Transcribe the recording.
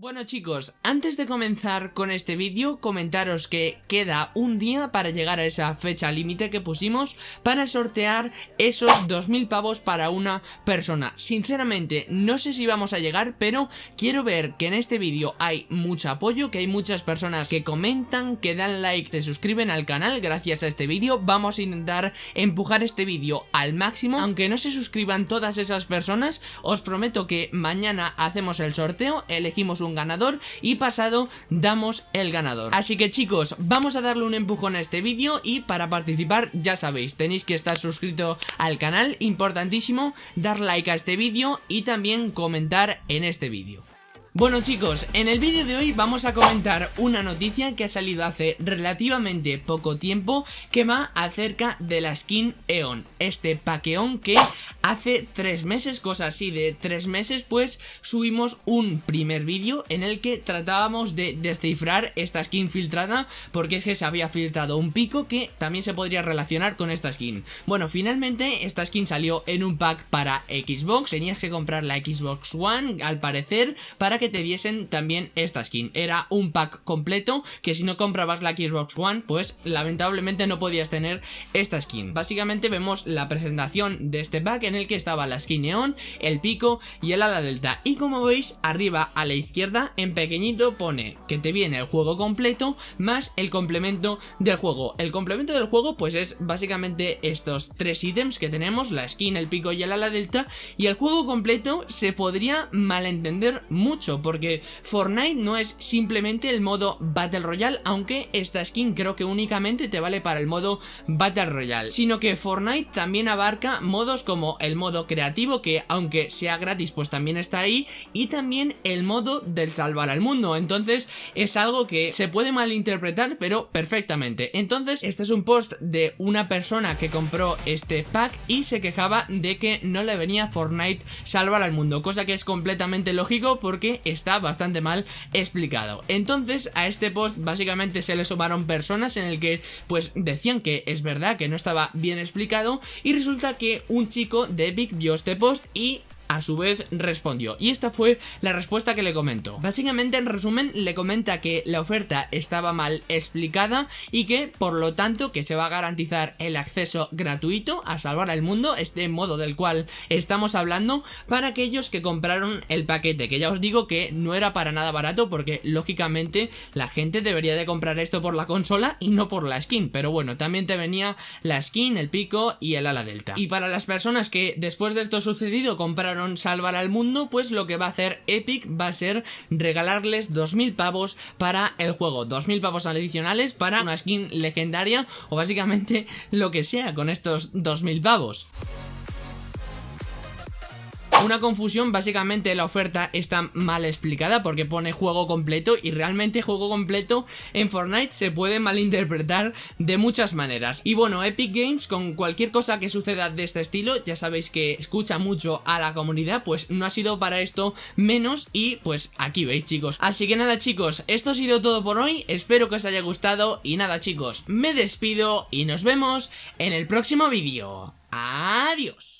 Bueno chicos, antes de comenzar con este vídeo, comentaros que queda un día para llegar a esa fecha límite que pusimos para sortear esos 2000 pavos para una persona. Sinceramente, no sé si vamos a llegar, pero quiero ver que en este vídeo hay mucho apoyo, que hay muchas personas que comentan, que dan like, se suscriben al canal gracias a este vídeo. Vamos a intentar empujar este vídeo al máximo, aunque no se suscriban todas esas personas, os prometo que mañana hacemos el sorteo, elegimos un ganador y pasado damos el ganador. Así que chicos, vamos a darle un empujón a este vídeo y para participar ya sabéis, tenéis que estar suscrito al canal, importantísimo, dar like a este vídeo y también comentar en este vídeo. Bueno chicos, en el vídeo de hoy vamos a comentar una noticia que ha salido hace relativamente poco tiempo que va acerca de la skin Eon, este paqueón que hace tres meses, cosa así de tres meses, pues subimos un primer vídeo en el que tratábamos de descifrar esta skin filtrada porque es que se había filtrado un pico que también se podría relacionar con esta skin. Bueno, finalmente esta skin salió en un pack para Xbox, tenías que comprar la Xbox One al parecer para que te diesen también esta skin. Era un pack completo que si no comprabas la Xbox One, pues lamentablemente no podías tener esta skin. Básicamente vemos la presentación de este pack en el que estaba la skin neón, el pico y el ala delta. Y como veis, arriba a la izquierda, en pequeñito, pone que te viene el juego completo más el complemento del juego. El complemento del juego, pues es básicamente estos tres ítems que tenemos, la skin, el pico y el ala delta. Y el juego completo se podría malentender mucho porque Fortnite no es simplemente el modo Battle Royale, aunque esta skin creo que únicamente te vale para el modo Battle Royale, sino que Fortnite también abarca modos como el modo creativo, que aunque sea gratis pues también está ahí, y también el modo del salvar al mundo, entonces es algo que se puede malinterpretar, pero perfectamente. Entonces, este es un post de una persona que compró este pack y se quejaba de que no le venía Fortnite salvar al mundo, cosa que es completamente lógico porque está bastante mal explicado. Entonces a este post básicamente se le sumaron personas en el que pues decían que es verdad que no estaba bien explicado y resulta que un chico de Epic vio este post y a su vez respondió. Y esta fue la respuesta que le comentó. Básicamente, en resumen, le comenta que la oferta estaba mal explicada y que, por lo tanto, que se va a garantizar el acceso gratuito a salvar al mundo, este modo del cual estamos hablando, para aquellos que compraron el paquete, que ya os digo que no era para nada barato porque, lógicamente, la gente debería de comprar esto por la consola y no por la skin, pero bueno, también te venía la skin, el pico y el ala delta. Y para las personas que después de esto sucedido compraron salvar al mundo, pues lo que va a hacer Epic va a ser regalarles 2000 pavos para el juego, 2000 pavos adicionales para una skin legendaria o básicamente lo que sea con estos 2000 pavos. Una confusión, básicamente la oferta está mal explicada porque pone juego completo y realmente juego completo en Fortnite se puede malinterpretar de muchas maneras. Y bueno, Epic Games con cualquier cosa que suceda de este estilo, ya sabéis que escucha mucho a la comunidad, pues no ha sido para esto menos y pues aquí veis chicos. Así que nada chicos, esto ha sido todo por hoy, espero que os haya gustado y nada chicos, me despido y nos vemos en el próximo vídeo. Adiós.